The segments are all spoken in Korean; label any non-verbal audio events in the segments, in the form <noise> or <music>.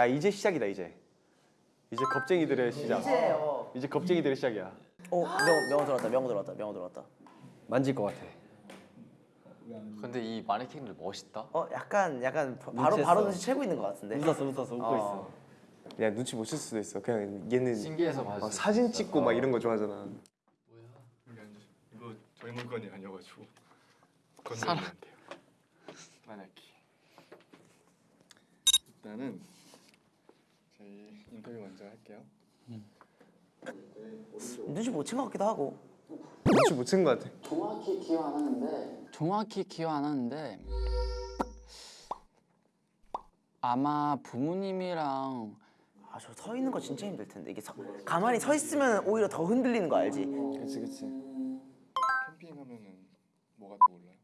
야 이제 시작이다 이제 이제 겁쟁이들의 시작 이제요. 이제 겁쟁이들의 시작이야 어, 명, 명호 들어왔다. 명호 들어왔다. 명호 들어왔다. 만질 것 같아 근데 이 마네킹들 멋있다. 어, 약간 약간 바- 바로. 바로 눈치 채고 있는 것 같은데. 웃었어 웃었어 웃고 어. 있어 야 눈치 못 챌 수도 있어 그냥 얘는 신기해서 수 사진 있어. 찍고 막 이런 거 좋아하잖아 여기 앉으시 이거 저희 물건이 아니어가지고. 건드리면 안 돼요 만약에 일단은 저희 인터뷰 먼저 할게요 눈치 못 챈 것 같기도 하고. 눈치 못 챈 것 같아 정확히 기억 안 하는데 정확히 기억 안 하는데 아마 부모님이랑 아, 저 서 있는 거 진짜 힘들 텐데. 이게 서, 가만히 서 있으면 오히려 더 흔들리는 거 알지? 그치 그치 캠핑하면은 뭐가 떠올라요?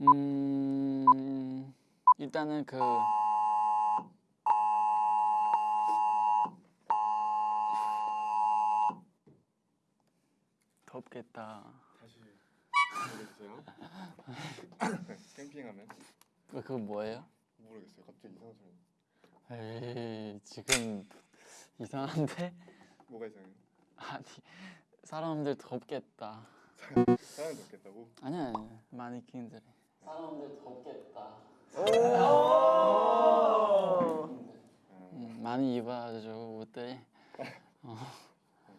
음 일단은 그 덥겠다. 모르겠어요 <laughs> 캠핑하면 그 그거 뭐예요? 모르겠어요 갑자기 이상한 소리 에이 지금 이상한데? 뭐가 이상해요? 아니 사람들 덥겠다. 사람이 없겠다고? 아니야 마네킹들이. 사람들 덥겠다. 음, 많이 입어가지고 옷들이. 어,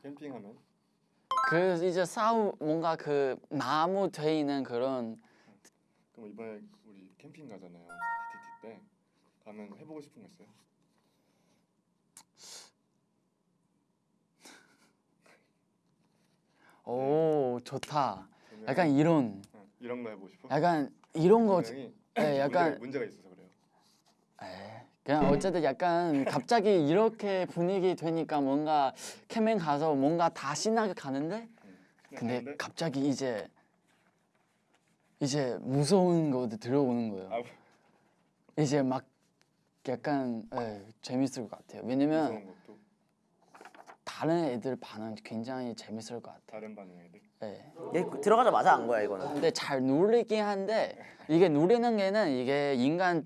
캠핑하면 그 이제 싸우 뭔가 그 나무 돼 있는 그런 그럼 이번에 우리 캠핑 가잖아요 DTT 때 가면 해보고 싶은 거 있어요? <laughs> 오 좋다. 약간 이런 어, 이런 거 해보고 싶어? 약간 이런 거 분명히 예, <laughs> 약간 문제가, 문제가 있어서 그래요 에이, 그냥 어쨌든 약간 갑자기 이렇게 분위기 되니까 뭔가 캠핑 가서 뭔가 다 신나게 가는데 근데 가는데 갑자기 이제 이제 무서운 것들 들어오는 거예요. 아, 이제 막 약간 예, 재밌을 것 같아요. 왜냐면 것도 다른 애들 반응 굉장히 재밌을 것 같아요. 다른 반응 애들 예. 얘 들어가자마자 안 거야 이거는. 근데 잘 누리긴 한데 이게 누리는 게는 이게 인간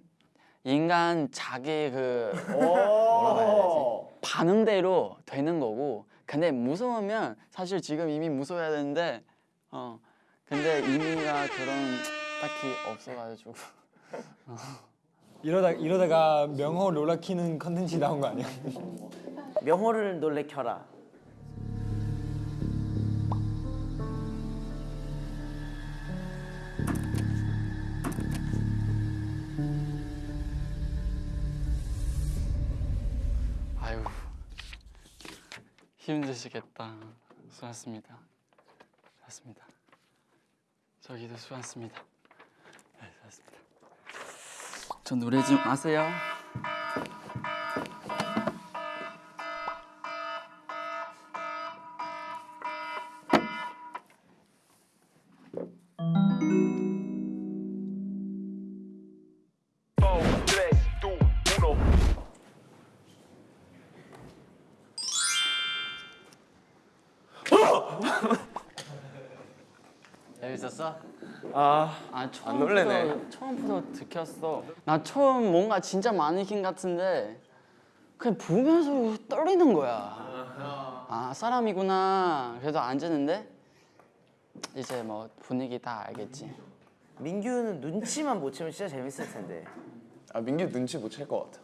인간 자기 그 뭐라고 해야 되지? 반응대로 되는 거고. 근데 무서우면 사실 지금 이미 무서워야 되는데 어. 근데 의미가 그런 딱히 없어가지고. <laughs> 이러다 이러다가 명호 롤라 키는 컨텐츠 나온 거 아니야? 명호를 놀래켜라. 힘드시겠다. 수고하셨습니다. 수고하셨습니다. 저기도 수고하셨습니다. 네, 수고하셨습니다. 저 노래 좀 아세요? 아 아 처음부터 놀래네. 처음부터 들켰어. 나 처음 뭔가 진짜 마네킹 같은데 그냥 보면서 떨리는 거야. 아 사람이구나. 그래도 앉았는데 이제 뭐 분위기 다 알겠지. 민규는 눈치만 못 채면 진짜 재밌을 텐데. 아 민규 눈치 못 챌 것 같아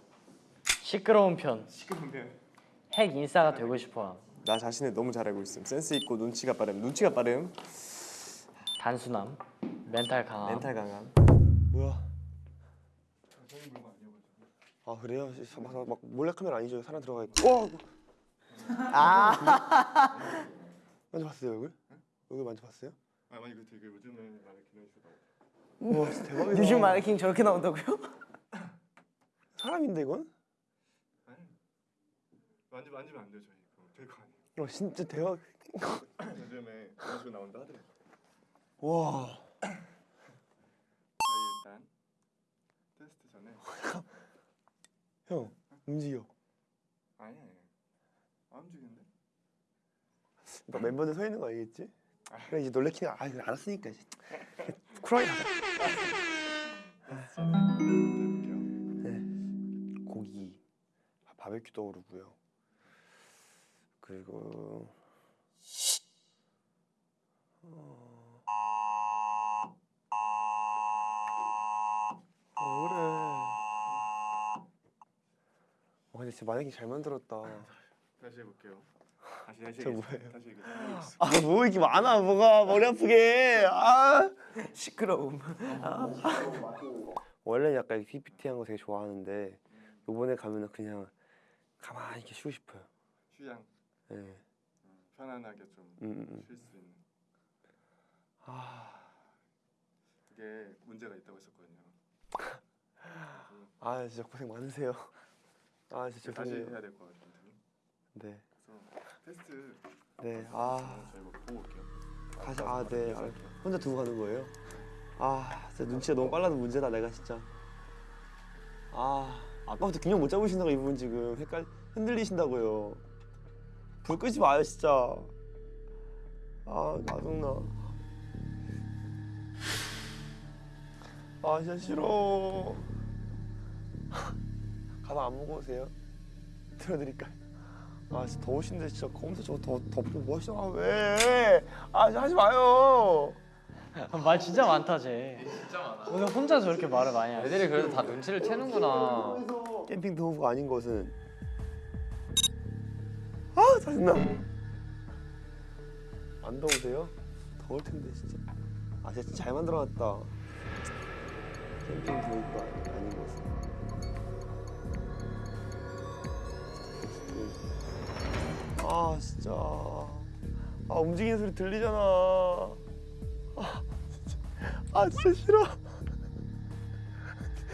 시끄러운 편. 핵 인싸가 되고 싶어. 나 자신을 너무 잘 알고 있음 센스 있고 눈치가 빠름 눈치가 빠름 단순함, 멘탈 강함. 멘탈 강함 뭐야 아 그래요? 막, 막 몰래 카메라 아니죠? 사람 들어가 있고 와! 아. <laughs> 만져봤어요 얼굴? 얼굴 만져봤어요? 아 만약 그 되게 요즘에 말을 기내주다 와 대박이다 요즘 마네킹 저렇게 나온다고요? <laughs> 사람인데 이건? 만지 만지면 안 돼요 저희 그거 될거 아니에요 와 진짜 대박 <laughs> 요즘에 그런 식으로 나온다 하더라고 일단 테스트 전에. <laughs> 형 움직여. 아니 아니 안 움직이는데? 너 멤버들 서 있는 거 알겠지? 그래 이제 놀래키는 아 이거 알았으니까 이제. <laughs> 쿨하게 가자 네. 고기 바베큐 떠오르고요. 그리고 어... 근데 진짜 만약에 잘 만들었다. 다시 해볼게요. 다시 다시 저. 뭐예요? 다시 해보겠습니다. 아뭐 이렇게 많아 뭐가 머리 아프게 아 시끄러움. 원래 는 약간 PPT 한 거 되게 좋아하는데 요번에 가면은 그냥 가만히 이렇게 쉬고 싶어요 휴양 예. 음, 편안하게 좀쉴 음, 음, 수 음. 있는. 아, 그게 문제가 있다고 했었거든요. <laughs> 아 진짜 고생 많으세요 아 진짜 다시 해야 될 것 같아요. 네, 그래서 테스트 네, 아. 저희 뭐 보고 올게요. 다시 아 네 아, 혼자 두고 가는 거예요? 아 진짜 눈치가 너무 빨라도 문제다 내가 진짜. 아 아까부터 균형 못 잡으신다고 이분 지금 헷갈 흔들리신다고요. 불 끄지 마요 진짜. 아 짜증나. 아 진짜 싫어 가방 안 무거우세요? <laughs> 들어드릴까요? 아 진짜 더우신데 진짜 검사 저거 더 덮고 뭐 하시나 아, 왜? 아 하지 마요 말 진짜 많다 쟤. 진짜 많아. 오늘 혼자 저렇게 말을 많이 하네. 애들이 그래도 다 눈치를 채는구나. 캠핑 도구가 아닌 것은 아 짜증나 안 더우세요? 더울 텐데 진짜 아 진짜 잘 만들어놨다 캠핑 아니- 아닌 것은 아 진짜 아 움직이는 소리 들리잖아 아 진짜 아 진짜 싫어 <laughs>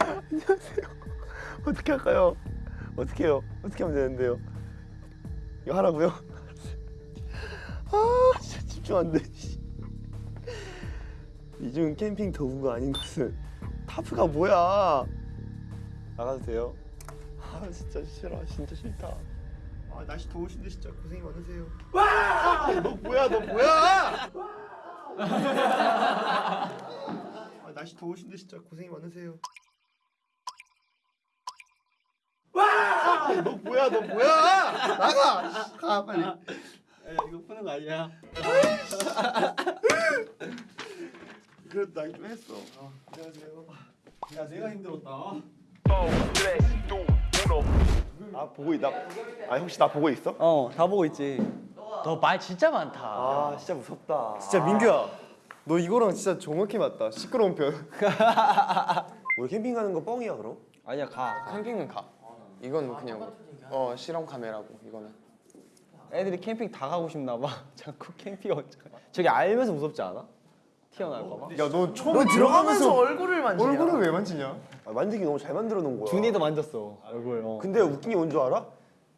안녕하세요 어떻게 할까요? 어떻게 해요? 어떻게 하면 되는데요? 이거 하라고요? <laughs> 아 진짜 집중 안 돼. 이중 캠핑 도구가 아닌 것은 타프가 뭐야? 나가도 돼요? 아 진짜 싫어 진짜 싫다. 아 날씨 더우신데 진짜 고생이 많으세요. 와! 너 뭐야 너 뭐야? 아 날씨 더우신데 진짜 고생이 많으세요. 너 뭐야 너 뭐야? 나가! 가 빨리. 야 이거 푸는 거 아니야? 그래도 나좀 했어. 아, 안녕하세요. 야 내가 힘들었다 아 보고 있다 아 혹시 나 보고 있어? 어, 다 보고 있지. 너 말 진짜 많다. 아 진짜 무섭다 진짜 민규야. 너 이거랑 진짜 정확히 맞다. 시끄러운 편. <laughs> 우리 캠핑 가는 거 뻥이야 그럼? 아니야, 가. 캠핑은 가. 이건 그냥 어 실험 카메라고 이거는. 애들이 캠핑 다 가고 싶나 봐. <laughs> 자꾸 캠핑 어쩌 저기 알면서 무섭지 않아? 튀어나올까 봐. 야너 처음에 너 들어가면서 얼굴을 만지냐? 얼굴을 왜 만지냐? 아, 만들기 너무 잘 만들어 놓은 거야 준이도 만졌어. 얼굴. 어. 근데 웃긴 게 뭔 줄 알아?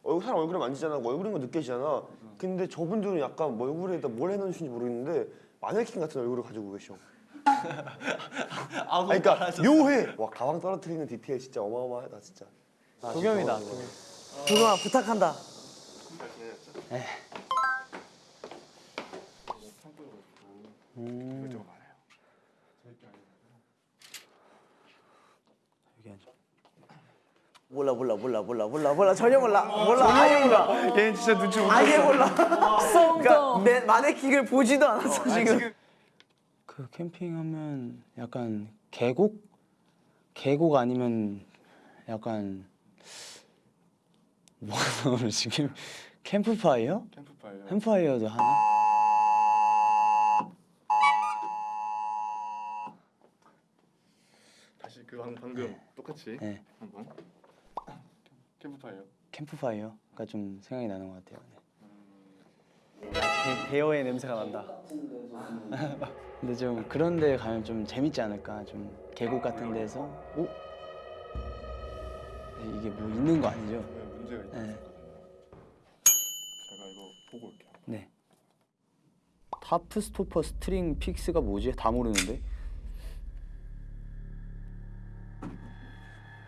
얼굴 사람 얼굴에 만지잖아 얼굴인 거 느껴지잖아 근데 저분들은 약간 뭐 얼굴에다 뭘 해놓으신지 모르겠는데 마네킹 같은 얼굴을 가지고 계셔 <laughs> 아 그러니까 묘해 와 가방 떨어뜨리는 디테일 진짜 어마어마하다 진짜 도겸이다. 도겸아 부탁한다. 이것저것 많아요. 몰라 몰라 몰라 몰라 몰라 몰라 전혀 몰라 몰라 아예 몰라 얘는 진짜 눈치 못 아예 몰라. 그러니까 내 마네킹을 보지도 않았어 지금. 그 캠핑하면 약간 계곡? 계곡 아니면 약간 뭐가 나오는 지금 캠프파이어? 캠프파이어. 캠프파이어도 하나? 다시 그 방, 방금 똑같이 네. 한번 캠프파이어. 캠프파이어 가 좀 생각이 나는 것 같아요. 네. 대- 대여의 냄새가 난다. <laughs> 근데 좀 그런 데 가면 좀 재밌지 않을까? 좀 계곡 같은 데서 오? 네, 이게 뭐 있는 거 아니죠? 네, 문제가 있다 네. 제가 이거 보고 올게요. 네. tarp stopper string fix가 뭐지? 다 모르는데.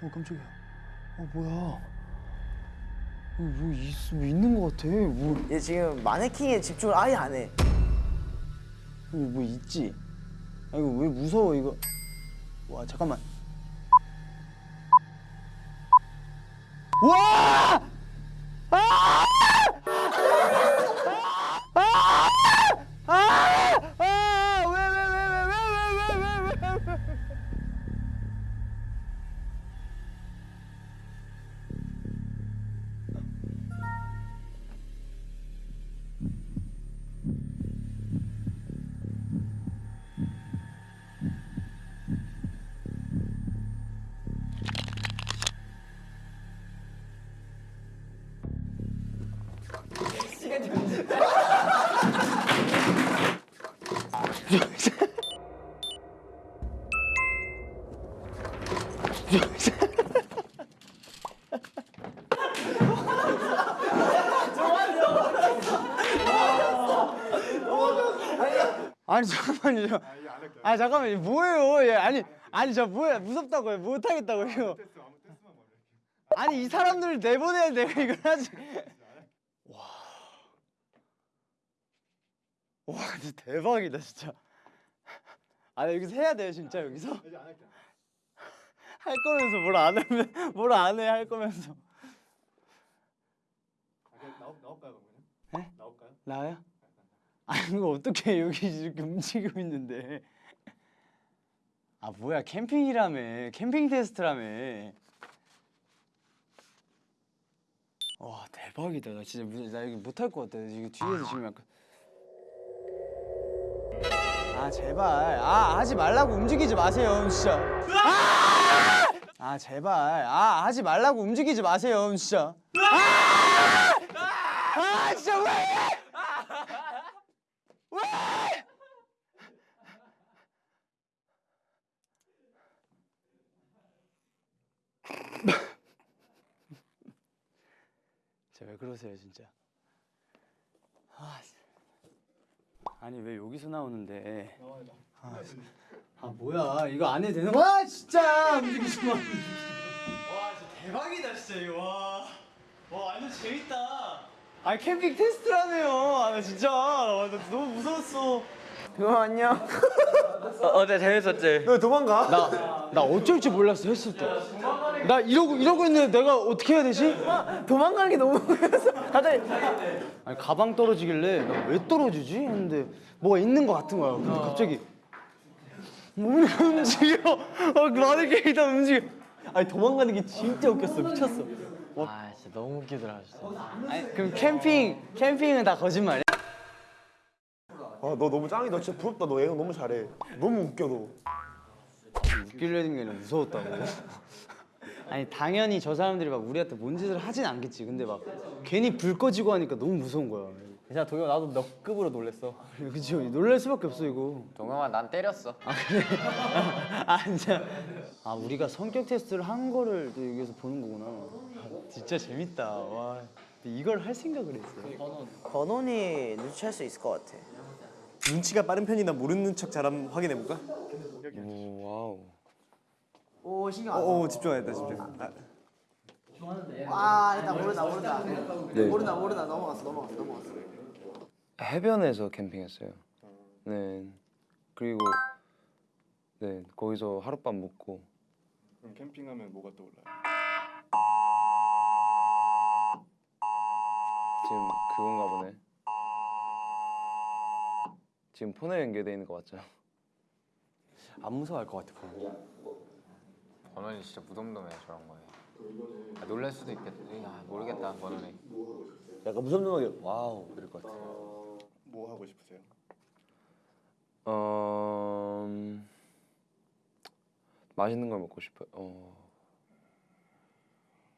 어 깜짝이야. 어 뭐야? 뭐, 있, 뭐 있는 거 같아. 뭐, 얘 지금 마네킹에 집중을 아예 안 해. 여기 뭐 있지? 아 이거 왜 무서워 이거? 와 잠깐만. 와! 아니 잠깐만요. 아 잠깐만요. 뭐예요? 얘 아니 아니 저 뭐야 무섭다고요? 못 하겠다고요? 아니 이 사람들을 내보내야 내가 이걸 하지. 와. 와 진짜 대박이다 진짜. 아 여기서 해야 돼요 진짜 여기서. 할 거면서 뭘 안 하면 뭘 안 해 할 거면서. 나올까요 그러면? 네? 나올까요? 나요? 아니 이거 어떻게 여기 이렇게 움직이고 있는데? 아 뭐야 캠핑이라며. 캠핑 테스트라며. 와 대박이다. 나 진짜 무- 나 여기 못할 것 같아. 이거 뒤에서 지금 약간. 아 제발. 아 하지 말라고 움직이지 마세요 진짜. 아! 아 제발. 아 하지 말라고 움직이지 마세요 진짜. 아! 아 진짜 왜 진짜 왜 그러세요 진짜 아, 씨. 아니 왜 여기서 나오는데 아, 씨. 아 뭐야 이거 안 해도 되는 거야 와 진짜 움직이지 마 와, 진짜 대박이다 진짜 이거 와. 와 완전 재밌다 아 캠핑 테스트라며요 아, 나 진짜 와, 나 너무 무서웠어 형 안녕. 어제 재밌었지? 왜 도망가? 나, 나 어쩔 줄 몰랐어 했을 때. 나 이러고 이러고 있는데 내가 어떻게 해야 되지? 도망가는 게 너무 웃겨서 갑자기 아니 가방 떨어지길래 나 왜 떨어지지? 했는데 뭐가 있는 것 같은 거야. 근데 갑자기 몸이 움직여. 어, 마네킹이 다 움직여. 아니 도망가는 게 진짜 웃겼어. 미쳤어. 아 진짜 너무 웃기더라 진짜. 아니 그럼 캠핑 캠핑은 다 거짓말이야? 아 너 너무 짱이다 진짜 부럽다 너 예능 너무 잘해 너무 웃겨 너 웃기려는 게 아니라 무서웠다고. 아니 당연히 저 사람들이 막 우리한테 뭔 짓을 하진 않겠지. 근데 막 괜히 불 꺼지고 하니까 너무 무서운 거야. 진짜 도겸 나도 너 급으로 놀랬어. <laughs> 그치 놀랄 수밖에 없어 이거. 동영아 난 때렸어. <laughs> 아 진짜 아 우리가 성격 테스트를 한 거를 또 여기서 보는 거구나 진짜 재밌다 와 근데 이걸 할 생각을 했어 건원이 눈치챌 수 있을 것 같아. 눈치가 빠른 편이나 모르는 척 잘하면 확인해 볼까? 오 신경 안 써. 오 집중하겠다 집중 아, 아 일단 모르다 모르다. 네. 모르다 모르다 넘어갔어 넘어갔어 넘어갔어. 해변에서 캠핑했어요. 네. 그리고 네 거기서 하룻밤 묵고 그럼 캠핑하면 뭐가 떠올라요? 지금 그건가 보네. 지금 폰에 연결돼 있는 거 맞죠? 안 무서워할 것 같아 버논이 진짜 무덤덤해 저런 거에. 아, 놀랄 수도 있겠지. 아, 모르겠다 버논이. 약간 무덤덤하게 wow 이럴 것 같아 뭐 하고 싶으세요? 어 음, 맛있는 걸 먹고 싶어요. 어.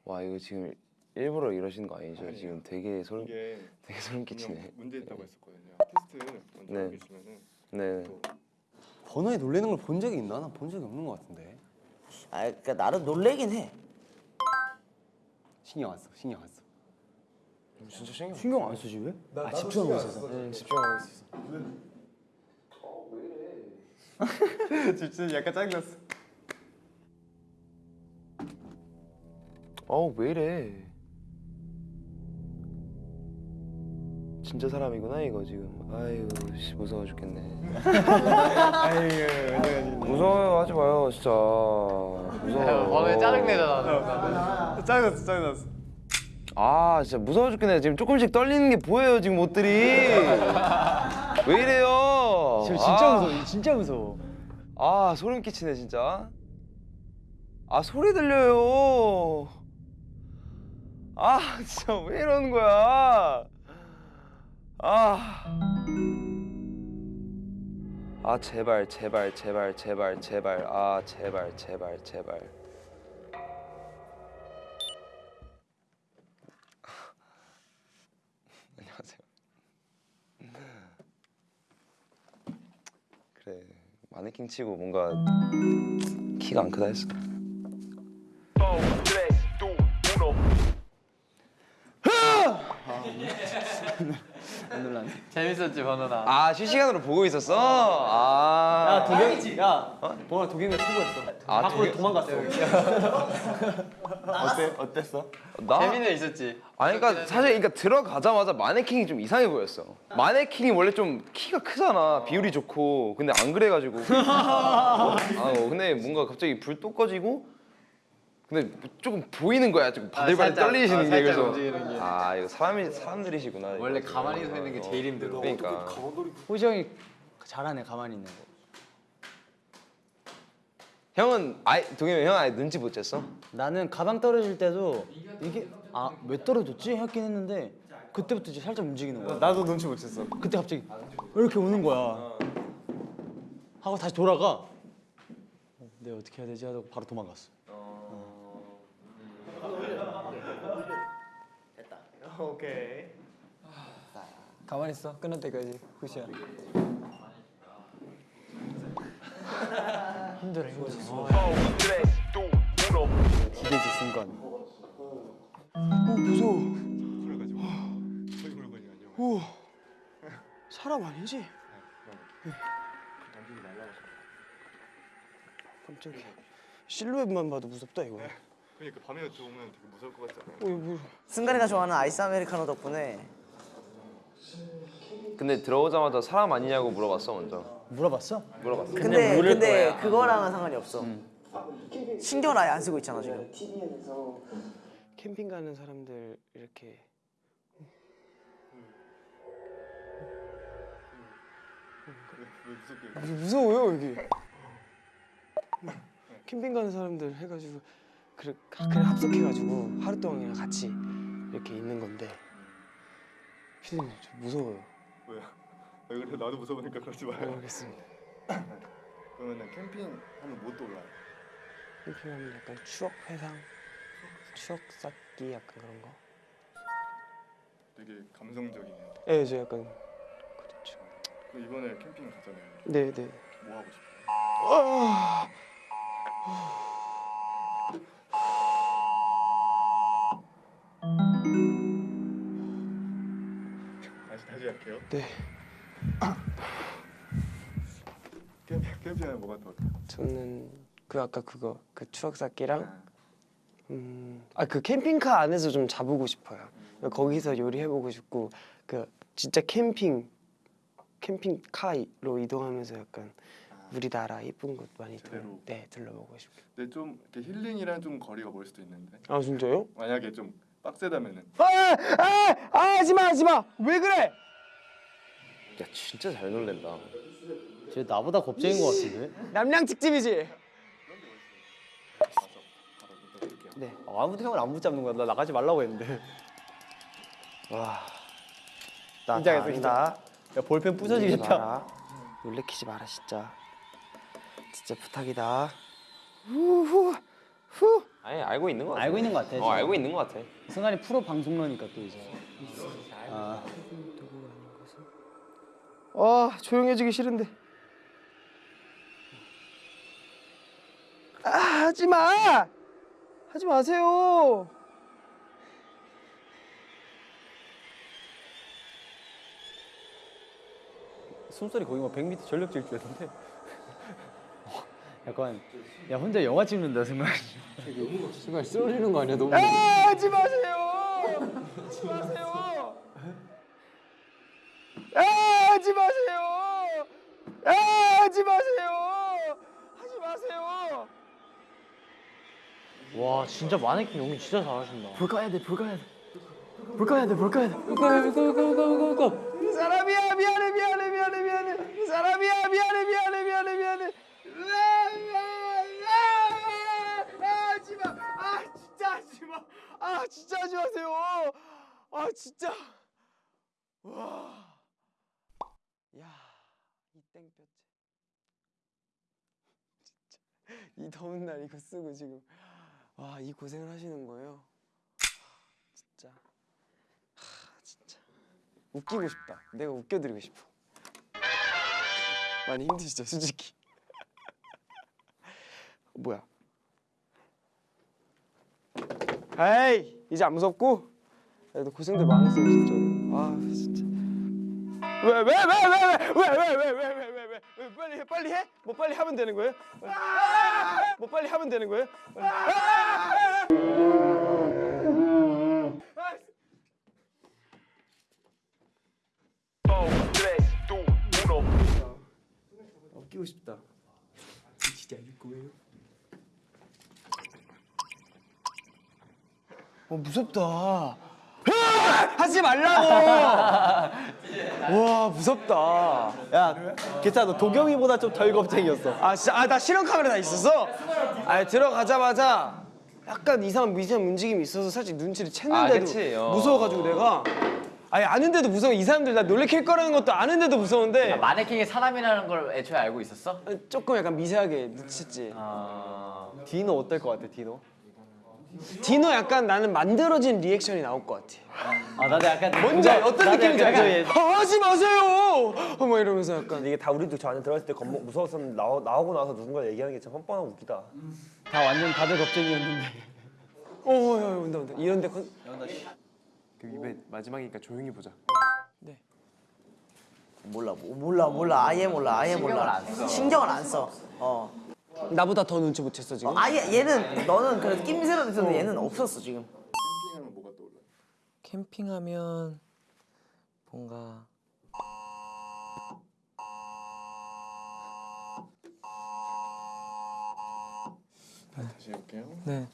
와 이거 지금 일부러 이러시는 거 아니죠? 아니에요. 지금 되게 소름 이게 되게 소름 끼치네. 문제 있다고 했었거든요. 테스트 먼저 네. 계시면은 네. 또 번호에 놀래는 걸 본 적이 있나? 난본 적이 없는 것 같은데 아 그러니까 나름 놀래긴 해. 신경 안 써 신경 안 써. 진짜 신경 신경 안 쓰지 왜? 아 집중하고 있어서 응, 집중하고 있어. <laughs> 집중 약간 짜증났어 어우 왜 이래? 진짜 사람이구나 이거 지금. 아유 씨 무서워 죽겠네. <laughs> 무서워요 하지 마요 진짜. 무서워. 번호에 짜증내잖아. 짜증났어 짜증났어. 아 진짜 무서워 죽겠네 지금 조금씩 떨리는 게 보여요 지금 옷들이. 왜 이래요? 저 진짜 아. 무서워. 진짜 무서워. 아 소름 끼치네 진짜 아 소리 들려요 아 진짜 왜 이러는 거야 아. 아 제발 제발 제발 제발 제발. 아 제발 제발 제발. <laughs> 안녕하세요. 그래 마네킹 치고 뭔가 키가 안 크다 했어. <laughs> <laughs> 안 놀랐네. 재밌었지 번호나. 아 실시간으로 보고 있었어. 아. 도겸이 야, 보라 도겸이 투고했어. 아, 밖으로 도겸- 도망갔어. 어때 어땠어? 나 재미는 있었지. 아니 그러니까 사실 그러니까 들어가자마자 마네킹이 좀 이상해 보였어. 마네킹이 원래 좀 키가 크잖아. 비율이 좋고. 근데 안 그래가지고. <laughs> 아 어, 근데 뭔가 갑자기 불 또 꺼지고. 근데 조금 보이는 거야. 조금 바들바들 살짝, 떨리시는 어, 게 그래서. 움직이는 게. 아 이거 사람이 사람들이시구나. 이거. 원래 가만히 서 있는 게 제일 힘들어. 그러니까. 호시 형이 잘하네 가만히 있는 거. 형은 아예 동현이 형 아예 눈치 못 챘어? 나는 가방 떨어질 때도 이게 아 왜 떨어졌지 했긴 했는데 그때부터 이제 살짝 움직이는 거야. 나도 눈치 못 챘어. 그때 갑자기 왜 이렇게 오는 거야. 하고 다시 돌아가. 어, 내가 어떻게 해야 되지 하고 바로 도망갔어. 가만히 있어. 끝날 때까지. 굿이야. <laughs> 힘들어 이거. 기대지 순간. 그래가지고 저희 물건이 아니요. 사람 아니지? 던지지 말라고. 깜짝이야. 실루엣만 봐도 무섭다 이거. 그러니까 밤에 들어오면 되게 무서울 것 같지 않아요? 어, 뭐. 승관이가 좋아하는 아이스 아메리카노 덕분에 근데 들어오자마자 사람 아니냐고 물어봤어 먼저. 물어봤어? 물어봤어. 근데 물을 근데 거야. 그거랑은 상관이 없어 신경을 아예 안 쓰고 있잖아 지금 캠핑 가는 사람들 이렇게 무서워요 여기. 캠핑 가는 사람들 해가지고 그래 그래 합석해가지고 하루 동안 그냥 같이 이렇게 있는 건데 피디님 좀 무서워요. 왜요? 왜 그래? 나도 무서우니까 그러지 마요. 모르겠습니다. <laughs> 그러면은 캠핑 하면 뭐 떠올라요? 캠핑하면 약간 추억 회상, 추억 쌓기 약간 그런 거. 되게 감성적이네요. 예, 저 약간 그렇죠. 그 이번에 캠핑 가잖아요. 네, 네. 뭐 하고 싶어요? 할게요. 네. 캠핑 캠핑하면 뭐가 떠올라요? 저는 그 아까 그거 그 추억 쌓기랑 음, 아 그 캠핑카 안에서 좀 자보고 싶어요. 거기서 요리해 보고 싶고 그 진짜 캠핑 캠핑카로 이동하면서 약간 우리나라 이쁜 곳 많이 둘, 제대로. 네 둘러보고 싶어요. 근데 좀 이렇게 힐링이랑 좀 거리가 멀 수도 있는데 아 진짜요? 만약에 좀 빡세다면은 아, 아, 아, 하지마, 하지마. 왜 그래? 야 진짜 잘 놀랜다. 쟤 나보다 겁쟁인 것 같은데? 남양 특집이지. 네. 아무도 형을 안 붙잡는 거야. 나 나가지 말라고 했는데. 와. 나 긴장했어, 아니다. 야 볼펜 부서지겠다. 놀래키지 마라 진짜. 진짜 부탁이다. 후후 후. 아니 알고 있는 거 같아. 알고 있는 것 같아. 어 지금. 알고 있는 거 같아. 승관이 프로 방송러니까 또 이제. 아, 와 조용해지기 싫은데. 아 하지 마. 하지 마세요. 숨소리 거의 뭐 100m 전력 질주였는데. 약간 야 혼자 영화 찍는다 승관. 순간 쓰러지는 거 아니야 너무 아 하지 마세요. 하지 마세요. 하지 마세요. 아, 하지 마세요. 하지 마세요. 와 진짜 마네킹 연기 진짜 잘하신다. 볼 거야 돼, 볼 거야 돼. 볼 거야 돼, 볼 거야 돼. 고고고고고고. 이 사람이야 미안해 미안해 미안해 미안해 이 사람이야 미안해 미안해 미안해 미안해 아 하지마 아 진짜 하지마 아 진짜 하지 마세요 아 진짜 와 야 이 땡볕에 <laughs> 진짜 이 더운 날 이거 쓰고 지금 와 이 고생을 하시는 거예요 진짜 하 진짜 웃기고 싶다. 내가 웃겨 드리고 싶어. 많이 힘드시죠, 솔직히. <laughs> 뭐야? 에이, 이제 안 무섭고? 너 고생들 많았어, 진짜로. 아. 왜, 왜, 왜, 왜, 왜, 왜, 왜, 왜, 왜, 왜, 왜, 왜, 왜, 빨리 해, 빨리 해? 뭐 빨리 하면 되는 거예요? 뭐 빨리 하면 되는 거예요? 웃기고 싶다. 진짜 이길 거예요? 어 무섭다. 하지 말라고. 와 무섭다. 야 괜찮아 너 도경이보다 좀 덜 겁쟁이였어 아 진짜 아 나 실험 카메라 다 있었어? 아 들어가자마자 약간 이상한 미세한 움직임이 있어서 살짝 눈치를 아, 챘는데도 그치? 어. 무서워가지고 내가 아니 아는데도 무서워 이 사람들 나 놀래킬 거라는 것도 아는데도 무서운데 마네킹이 사람이라는 걸 애초에 알고 있었어? 조금 약간 미세하게 눈치챘지 디노 어떨 것 같아 디노? 디노 약간 나는 만들어진 리액션이 나올 것 같아. 아 나도 약간 뭔지 알- 어떤 나도 느낌인지 약간 알죠? 아, 하지 마세요! 어, 막 이러면서 약간. 이게 다 우리도 저 안에 들어갔을 때 겁 무서웠었는데 나오, 나오고 나서 누군가 얘기하는 게 참 뻔뻔하고 웃기다. 다 완전 다들 겁쟁이였는데. 어, 야, 야, 온다 온다. 이런데 컨... 입에 마지막이니까 조용히 보자. 몰라 뭐, 몰라 몰라. 아예 몰라. 아예 몰라. 신경을 안 써. 어. 나보다 더 눈치 못 챘어 지금 아예 얘는 너는 그래도 낌새라도 있었는데 얘는 없었어 지금. 캠핑하면 뭐가 떠올라? 캠핑하면 뭔가 다시 해볼게요. 네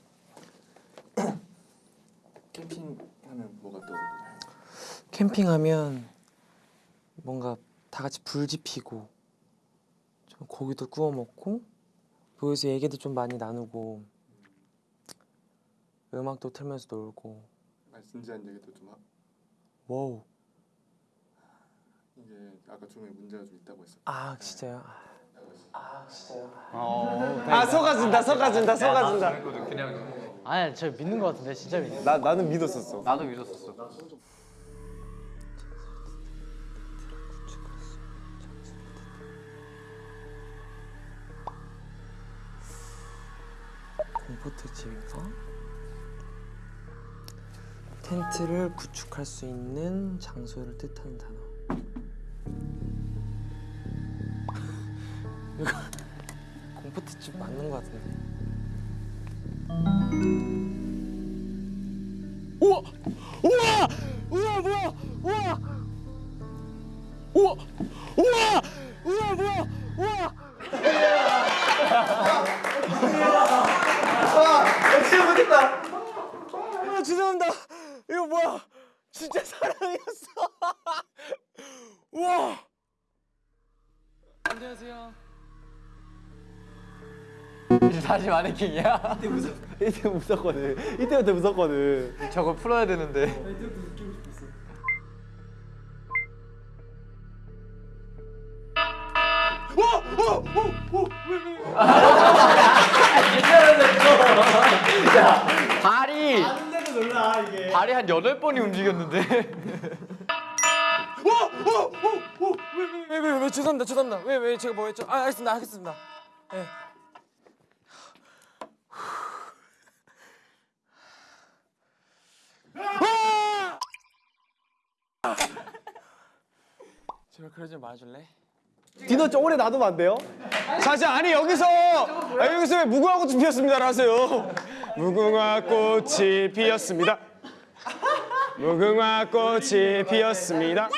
캠핑하면 뭐가 떠오르나요? 캠핑하면 뭔가 다 같이 불 지피고 좀 고기도 구워 먹고 모여서 얘기도 좀 많이 나누고 음악도 틀면서 놀고 아, 진지한 얘기도 좀 하. 와우 이게 아까 좀 문제가 좀 있다고 했어. 아 진짜요? 아 속아준다 속아준다 속아준다 아니 저 믿는 거 같은데 진짜 믿는. 나, 나는 믿었었어 나도 믿었었어. 공포 집인가? 텐트를 구축할 수 있는 장소를 뜻하는 단어. <laughs> 이거 공포 특집 맞는 것 같은데. 우와! 우와! 우와 뭐야! 우와! 다시 마네킹이야? 이때 무섭거든 이때부터 무섭거든 저걸 풀어야 되는데. 발이 발이 한 여덟 번이 움직였는데. 왜왜 왜 왜, 왜, 죄송합니다 죄송합니다 왜 왜 제가 뭐 했죠? 아 알겠습니다 알겠습니다. 예. 제발 그러지 말아줄래? 디너 좀 오래 놔두면 안 돼요? 사실 아니 여기서 아, 여기서 왜 무궁화 꽃이 피었습니다라 하세요. 무궁화 꽃이 피었습니다. 무궁화 꽃이 피었습니다.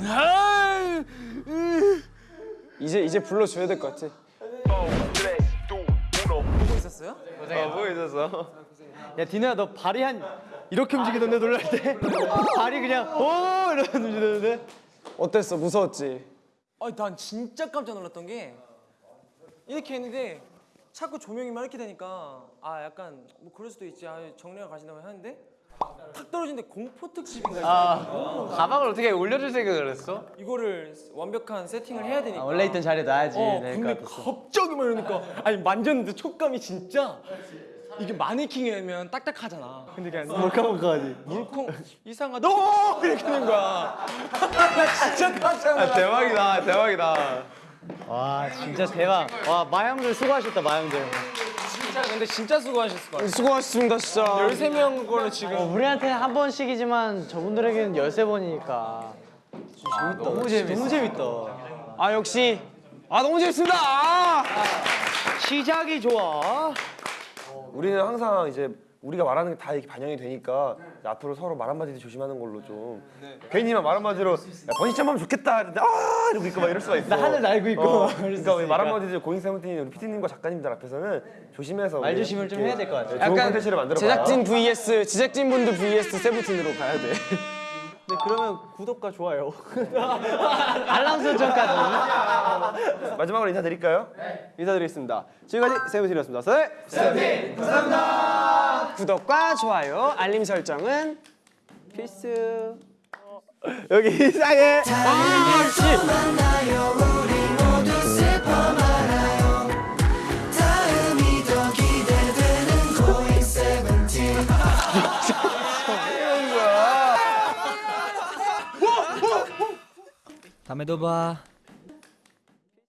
아! 이제 이제 불러줘야 될 것 같아. 있었어요? 어, 보고 있었어. 야 디노야 너 발이 한 이렇게 움직이던데 놀랄 때 <laughs> 발이 그냥 오 이러면서 움직이던데 어땠어? 무서웠지? 아니 난 진짜 깜짝 놀랐던 게 이렇게 했는데 자꾸 조명이 막 이렇게 되니까 아 약간 뭐 그럴 수도 있지 아 정리가 가신다고 하는데 탁 떨어지는데 공포 특집인가 아 가방을 어떻게 올려줄 생각을 했어? 이거를 완벽한 세팅을 해야 되니까. 원래 있던 자리에 놔야지. 어될 근데 것 같았어. 갑자기 막 이러니까. 아니 만졌는데 촉감이 진짜 이게 마네킹이면 딱딱하잖아. 근데 그냥 몰카몰카하지 물컹 이상하다 오! 이렇게 되는 거야. <laughs> 나 진짜 깜짝 놀랐어. 대박이다, 대박이다. 와 진짜 대박. 와 마형들 수고하셨다 마형들 진짜 근데 진짜 수고하셨을 것 같아 수고하셨습니다, 진짜. 13명 거를 지금. 어, 우리한테는 한 번씩이지만 저분들에게는 13번이니까. 너무 재밌어. 너무 재밌다. 아 역시. 아 너무 재밌습니다. 아! 시작이 좋아. 우리는 항상 이제 우리가 말하는 게다 이렇게 반영이 되니까 앞으로 서로 말 한마디 조심하는 걸로 좀 괜히만 말 한마디로 야, 번시점 하면 좋겠다. 이러는데 아! 이러고 있고 막 이럴 수가 있어. 나 하늘 날고 있고 어, 그러니까 우리 말 있으니까. 한마디 고잉 세븐틴 우리 PD님과 작가님들 앞에서는 조심해서 말 조심을 좀 해야 될 것 같아요. 좋은 콘텐츠를 만들어 제작진 vs 제작진분들 vs 세븐틴으로 가야 돼. <laughs> 네, 그러면 구독과 좋아요 <laughs> 알람 설정까지 <laughs> 마지막으로 인사드릴까요? 인사드리겠습니다. 지금까지 세븐틴이었습니다. 세 세븐틴 감사합니다. 구독과 좋아요, 알림 설정은 필수. 여기 이상해. 다 음에도 봐.